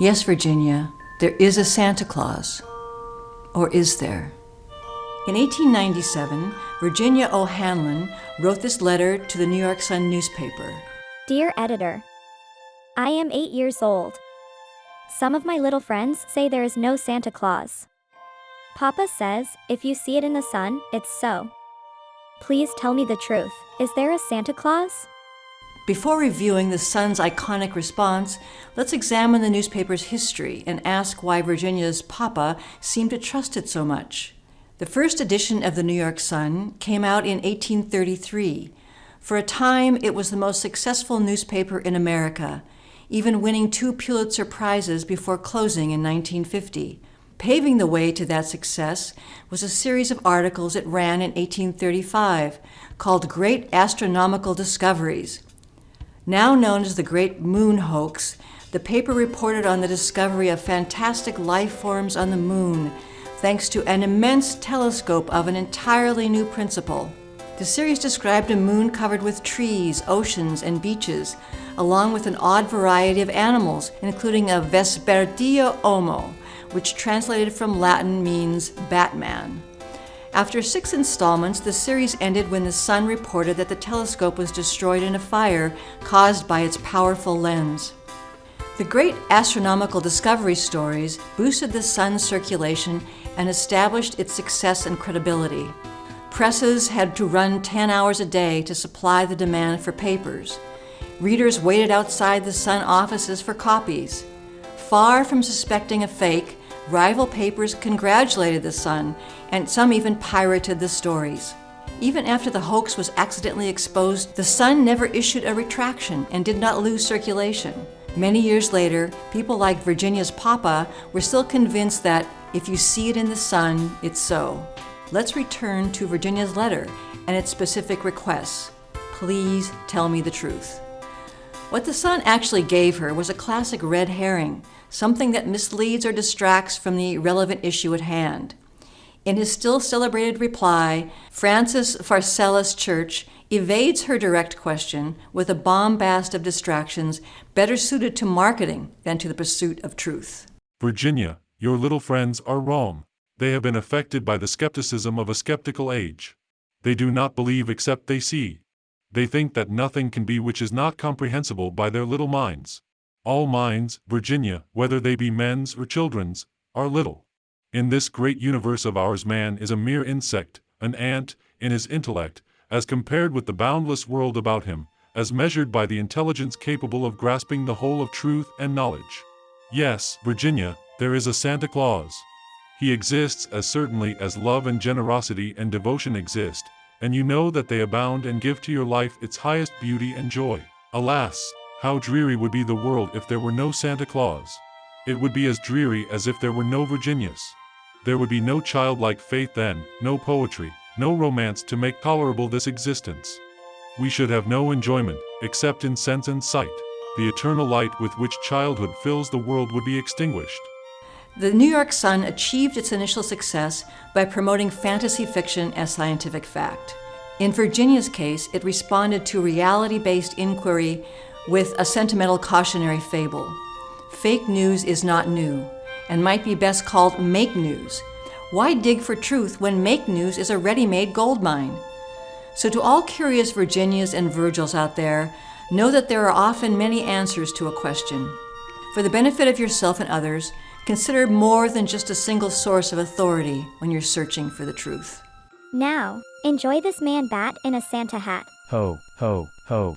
Yes, Virginia, there is a Santa Claus. Or is there? In 1897, Virginia O'Hanlon wrote this letter to the New York Sun newspaper. Dear editor, I am eight years old. Some of my little friends say there is no Santa Claus. Papa says, if you see it in the sun, it's so. Please tell me the truth. Is there a Santa Claus? Before reviewing the Sun's iconic response, let's examine the newspaper's history and ask why Virginia's papa seemed to trust it so much. The first edition of the New York Sun came out in 1833. For a time, it was the most successful newspaper in America, even winning two Pulitzer Prizes before closing in 1950. Paving the way to that success was a series of articles it ran in 1835 called Great Astronomical Discoveries. Now known as the Great Moon Hoax, the paper reported on the discovery of fantastic life forms on the moon thanks to an immense telescope of an entirely new principle. The series described a moon covered with trees, oceans, and beaches, along with an odd variety of animals, including a Vespertilio homo, which translated from Latin means Batman. After six installments, the series ended when the Sun reported that the telescope was destroyed in a fire caused by its powerful lens. The great astronomical discovery stories boosted the Sun's circulation and established its success and credibility. Presses had to run 10 hours a day to supply the demand for papers. Readers waited outside the Sun offices for copies. Far from suspecting a fake, rival papers congratulated the Sun, and some even pirated the stories. Even after the hoax was accidentally exposed, the Sun never issued a retraction and did not lose circulation. Many years later, people like Virginia's Papa were still convinced that if you see it in the sun, it's so. Let's return to Virginia's letter and its specific requests. Please tell me the truth. What the Sun actually gave her was a classic red herring, something that misleads or distracts from the relevant issue at hand. In his still celebrated reply, Francis Pharcellus Church evades her direct question with a bombast of distractions better suited to marketing than to the pursuit of truth. Virginia, your little friends are wrong. They have been affected by the skepticism of a skeptical age. They do not believe except they see. They think that nothing can be which is not comprehensible by their little minds. All minds, Virginia, whether they be men's or children's, are little. In this great universe of ours man is a mere insect, an ant, in his intellect, as compared with the boundless world about him, as measured by the intelligence capable of grasping the whole of truth and knowledge. Yes, Virginia, there is a Santa Claus. He exists as certainly as love and generosity and devotion exist, and you know that they abound and give to your life its highest beauty and joy. Alas, how dreary would be the world if there were no Santa Claus. It would be as dreary as if there were no Virginias. There would be no childlike faith then, no poetry, no romance to make tolerable this existence. We should have no enjoyment, except in sense and sight. The eternal light with which childhood fills the world would be extinguished. The New York Sun achieved its initial success by promoting fantasy fiction as scientific fact. In Virginia's case, it responded to reality-based inquiry with a sentimental cautionary fable. Fake news is not new and might be best called make news. Why dig for truth when make news is a ready-made gold mine? So to all curious Virginias and Virgils out there, know that there are often many answers to a question. For the benefit of yourself and others, consider more than just a single source of authority when you're searching for the truth. Now, enjoy this man bat in a Santa hat. Ho, ho, ho.